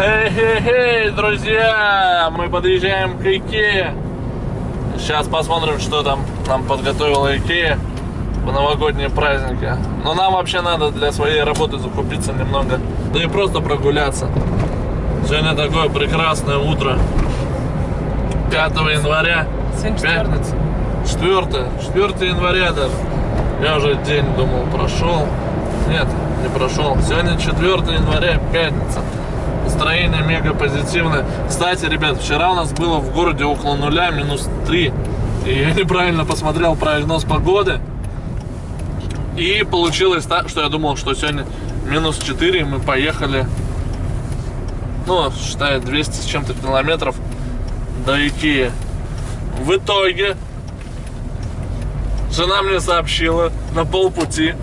Эй-эй-эй, друзья! Мы подъезжаем к Икее. Сейчас посмотрим, что там нам подготовила Икея в новогодние праздники. Но нам вообще надо для своей работы закупиться немного. Да и просто прогуляться. Сегодня такое прекрасное утро. 5 января. Пятница. 4, 4 января даже. Я уже день думал прошел. Нет, не прошел. Сегодня 4 января, пятница. Настроение мега позитивное. Кстати, ребят, вчера у нас было в городе около нуля, минус 3. И я неправильно посмотрел прогноз погоды. И получилось так, что я думал, что сегодня минус 4, и мы поехали, ну, считай, 200 с чем-то километров до Икеи. В итоге жена мне сообщила на полпути,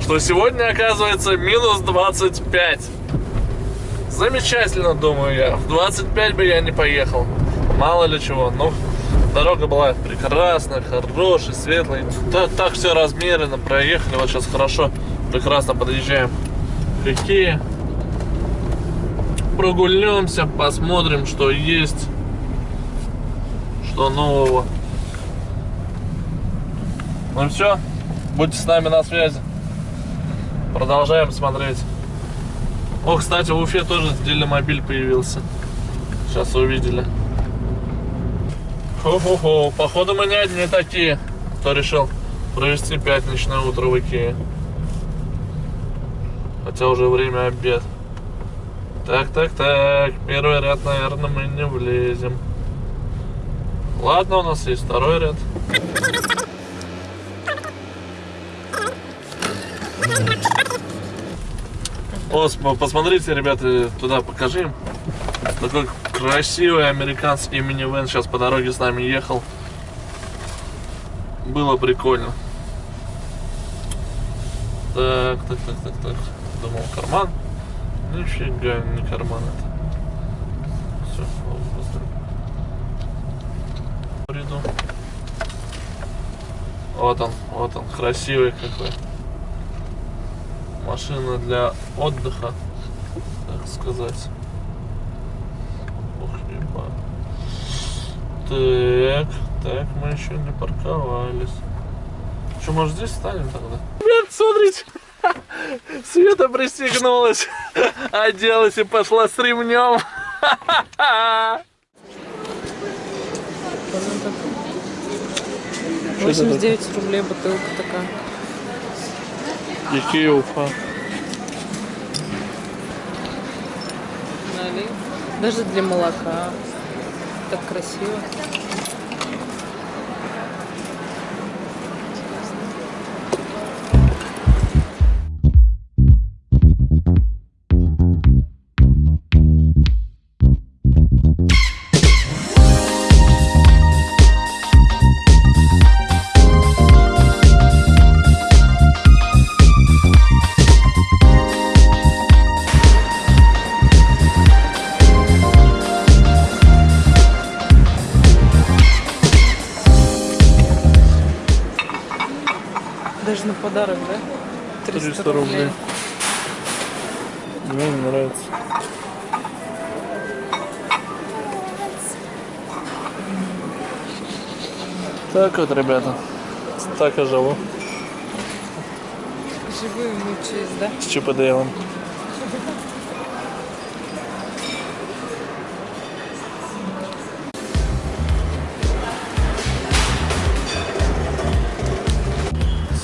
что сегодня оказывается минус 25. Замечательно, думаю я. В 25 бы я не поехал. Мало ли чего. Но дорога была прекрасная, хорошая, светлая. Так, так все размеренно проехали. Вот сейчас хорошо, прекрасно подъезжаем к Икее. Прогульнемся, посмотрим, что есть, что нового. Ну все, будьте с нами на связи. Продолжаем смотреть. О, кстати, в Уфе тоже делимобиль появился. Сейчас увидели. Хо-хо-хо. Походу мы не одни такие, кто решил провести пятничное утро в Икее. Хотя уже время обед. Так, так, так. Первый ряд, наверное, мы не влезем. Ладно, у нас есть второй ряд. О, см- посмотрите, ребята, туда покажи. Такой красивый американский минивэн сейчас по дороге с нами ехал. Было прикольно. Так, так, так, так, так. Думал, карман. Нифига, не карман это. Все, Приду. Вот он, вот он, красивый какой машина для отдыха, так сказать. Ох, еба. Так, так, мы еще не парковались. Что, может здесь станем тогда? Ребят, смотрите! Света пристегнулась, оделась и пошла с ремнем. 89 рублей бутылка такая. Икея Уфа. Даже для молока. Так красиво. Подарок, да? 300 рублей. Мне не нравится. Так вот, ребята. Так я живу. Живую мучаюсь, да? С Чип и Дейлом.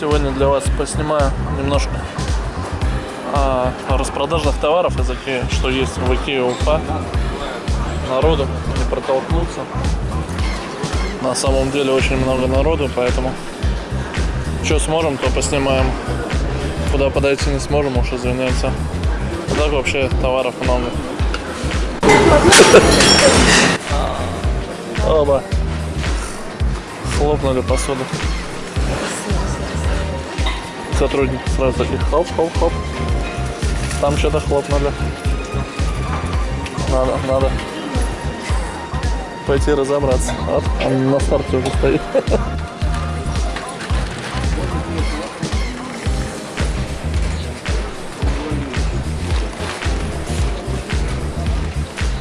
Сегодня для вас поснимаю немножко а, распродажных товаров из Икеи, что есть в Икее Уфа. Народу не протолкнуться. На самом деле очень много народу, поэтому что сможем, то поснимаем. Куда подойти не сможем, уж извиняйте. А так вообще товаров много. Оба. Хлопнули посуду. Сотрудники сразу такие хоп-хоп-хоп. Там что-то хлопнули. Надо, надо пойти разобраться. Вот, он на старте уже стоит.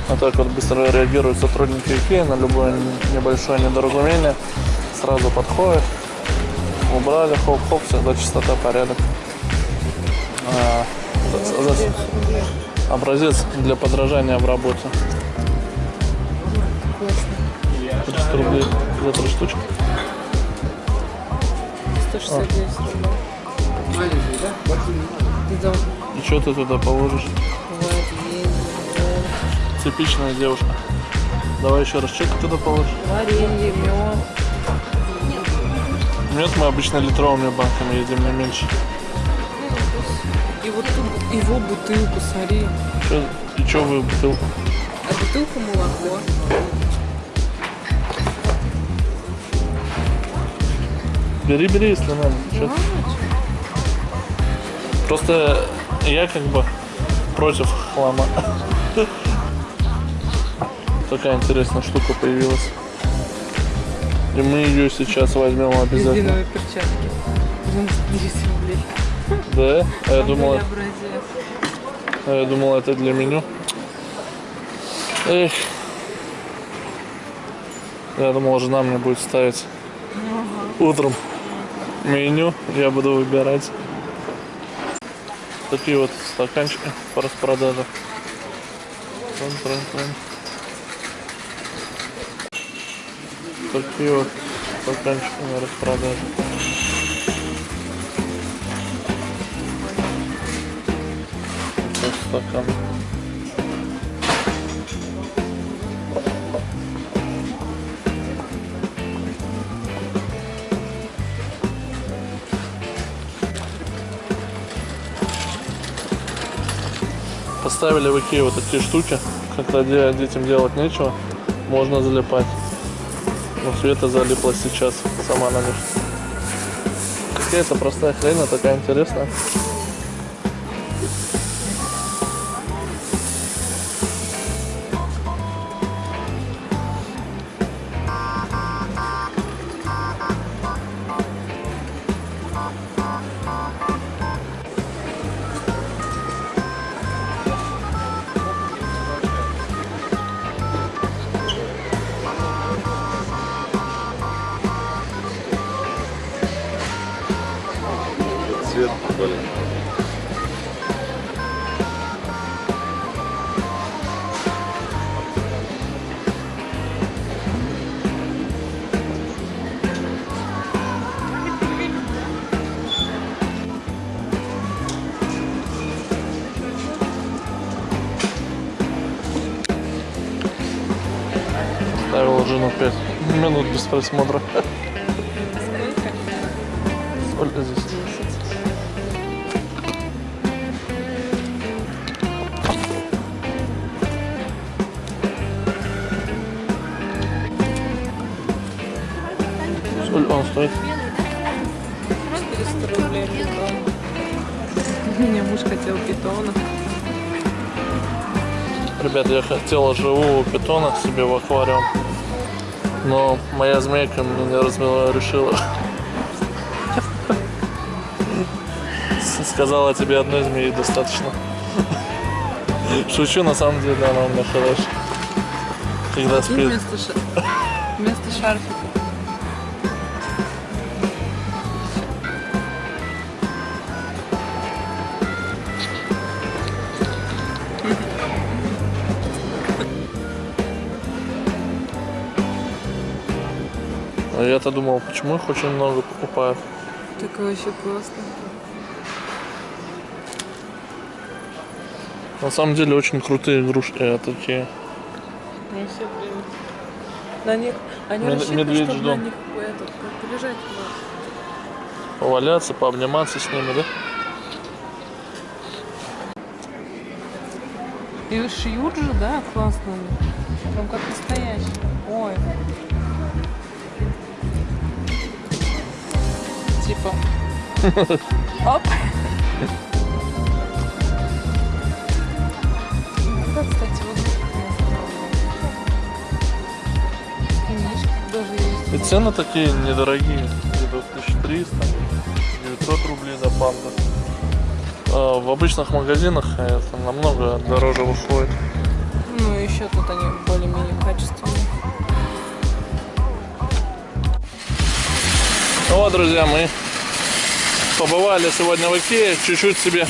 Вот так вот быстро реагируют сотрудники IKEA на любое небольшое недоразумение. Сразу подходят, убрали, хоп-хоп, всегда чистота, порядок. А, за- за- 10 рублей. образец для подражания в работе. Классно. 300 рублей за три штучки. 169 рублей. Идем. И что ты туда положишь? Варенье. Типичная девушка. Давай еще раз, что ты туда положишь? Варенье, мед. Мед мы обычно литровыми банками едим, не меньше. И вот тут его бутылку, смотри. Чё- и что вы бутылку? А бутылка молоко. Бери, бери, если надо. Чё? Просто я как бы против хлама. Такая интересная штука появилась. И мы ее сейчас возьмем обязательно. Резиновые перчатки. 99 рублей. Да? А я думал, а я думал, это для меню. Эх. Я думал, жена мне будет ставить утром меню, я буду выбирать. Такие вот стаканчики по распродаже. Трын-трын-трын. Такие вот стаканчики на распродаже. Стакан. Поставили в Икее вот такие штуки, когда де- детям делать нечего, можно залипать. Но Света залипла сейчас, сама на них. Какая-то простая хрень, но такая интересная. Минут без просмотра. Сколько? Сколько здесь? 10. Сколько он стоит? 400 рублей питон. У меня муж хотел питона. Ребят, я хотела живого питона себе в аквариум. Но моя змейка мне не разрешила. Сказала, тебе одной змеи достаточно. Шучу, на самом деле она у меня хорошая. Когда спит. вместо, ша... вместо шарфика. Я-то думал, почему их очень много покупают. Так вообще классно. На самом деле очень крутые игрушки э, такие. Ну все, блин. На них... Они Мед- рассчитаны, медведь чтобы ждем. на них этот, как полежать можно. Поваляться, пообниматься с ними, да? И шьют же, да, классно. Прям как настоящий. Ой. Типа. Оп. Это, кстати, вот книжки даже есть. И цены такие недорогие. Где-то 1300, 900 рублей за панда. А в обычных магазинах это намного дороже выходит. Ну, еще тут они более-менее Вот, друзья, мы побывали сегодня в Икее, чуть-чуть себе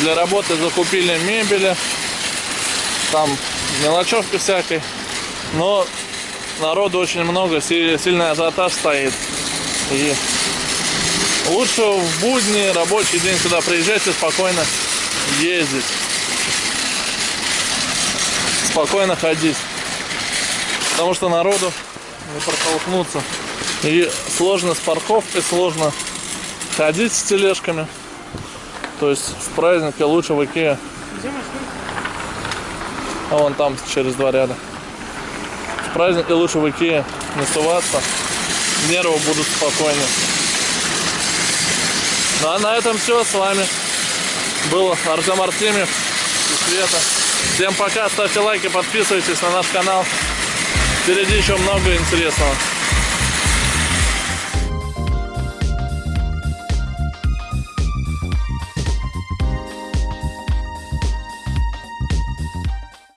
для работы закупили мебели, там мелочевки всякой, но народу очень много, си- сильный ажиотаж стоит. И лучше в будни, рабочий день сюда приезжать и спокойно ездить. Спокойно ходить. Потому что народу не протолкнуться. И сложно с парковкой, сложно ходить с тележками. То есть в празднике лучше в Икее. А вон там через два ряда. В празднике лучше в Икее не суваться. Нервы будут спокойнее. Ну а на этом все. С вами был Артем Артемьев и Света. Всем пока. Ставьте лайки, подписывайтесь на наш канал. Впереди еще много интересного.